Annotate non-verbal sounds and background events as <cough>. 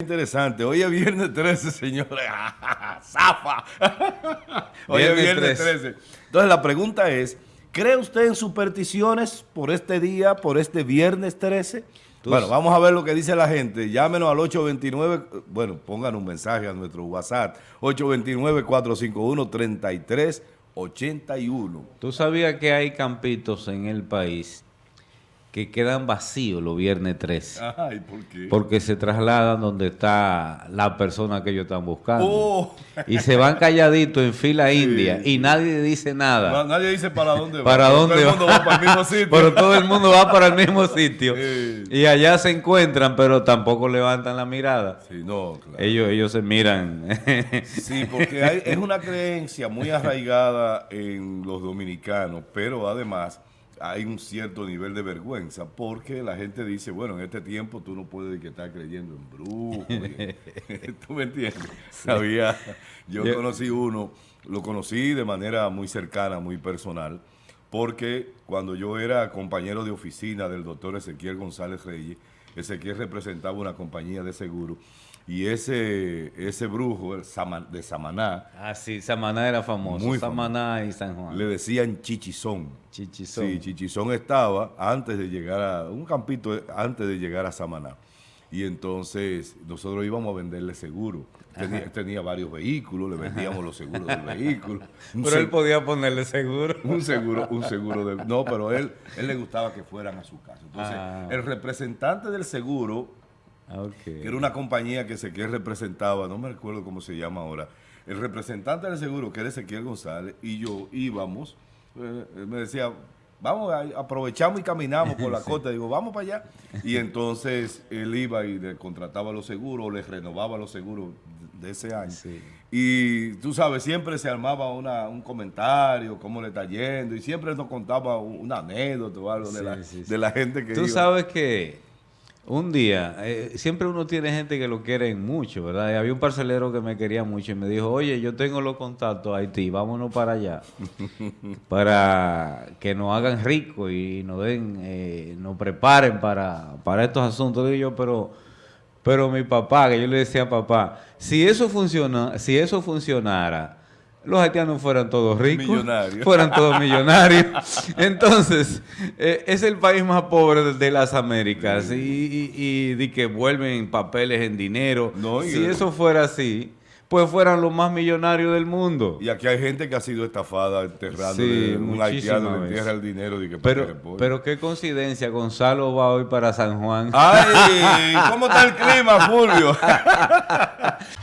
Interesante. Hoy es viernes 13, señores. <laughs> ¡Zafa! <laughs> Hoy es viernes 13. Entonces la pregunta es, ¿cree usted en supersticiones por este día, por este viernes 13? Bueno, vamos a ver lo que dice la gente. Llámenos al 829, bueno, pongan un mensaje a nuestro WhatsApp, 829-451-3381. ¿Tú sabías que hay campitos en el país que quedan vacíos los viernes 13. Ay, ¿por qué? Porque se trasladan donde está la persona que ellos están buscando. Oh. Y se van calladitos en fila india y nadie dice nada. nadie dice para dónde va. Para dónde todo el mundo va para el mismo sitio. <laughs> pero todo el mundo va para el mismo sitio. Y allá se encuentran, pero tampoco levantan la mirada. Sí, no, claro. Ellos, ellos se miran. <laughs> sí, porque es una creencia muy arraigada en los dominicanos, pero además hay un cierto nivel de vergüenza porque la gente dice, bueno, en este tiempo tú no puedes que estar creyendo en brujos. <laughs> ¿Tú me entiendes? Sabía, yo conocí uno, lo conocí de manera muy cercana, muy personal, porque cuando yo era compañero de oficina del doctor Ezequiel González Reyes, Ezequiel representaba una compañía de seguro y ese, ese brujo de Samaná. Ah, sí, Samaná era famoso. Muy Samaná y San Juan. Le decían Chichizón. Chichizón. Sí, Chichizón estaba antes de llegar a, un campito antes de llegar a Samaná. Y entonces nosotros íbamos a venderle seguro. Tenía, varios vehículos, le vendíamos los seguros del vehículo. <laughs> pero él podía ponerle seguro. Un seguro, un seguro de... No, pero él, él le gustaba que fueran a su casa. Entonces, ah. el representante del seguro que era una compañía que Ezequiel representaba, no me recuerdo cómo se llama ahora. El representante del seguro, que era Ezequiel González, y yo íbamos, eh, me decía, vamos, aprovechamos y caminamos por la <laughs> costa. Digo, vamos para allá. Y entonces él iba y le contrataba los seguros, le renovaba los seguros de ese año. Y tú sabes, siempre se armaba un comentario, cómo le está yendo, y siempre nos contaba una anécdota o algo de, la, de la gente que Tú sabes que un día, eh, siempre uno tiene gente que lo quiere mucho, ¿verdad? Y había un parcelero que me quería mucho y me dijo, oye, yo tengo los contactos a Haití, vámonos para allá, <laughs> para que nos hagan ricos y nos den, eh, nos preparen para, para estos asuntos. Y yo, pero, pero mi papá, que yo le decía a papá, si eso funciona, si eso funcionara, los haitianos fueran todos ricos, fueran todos <laughs> millonarios. Entonces, eh, es el país más pobre de, las Américas y, de que vuelven papeles en dinero. si eso fuera así, pues fueran los más millonarios del mundo. Y aquí hay gente que ha sido estafada enterrando un haitiano le entierra el dinero. De que pero, pero qué coincidencia, Gonzalo va hoy para San Juan. ¡Ay! ¿Cómo está el clima, Fulvio? <laughs>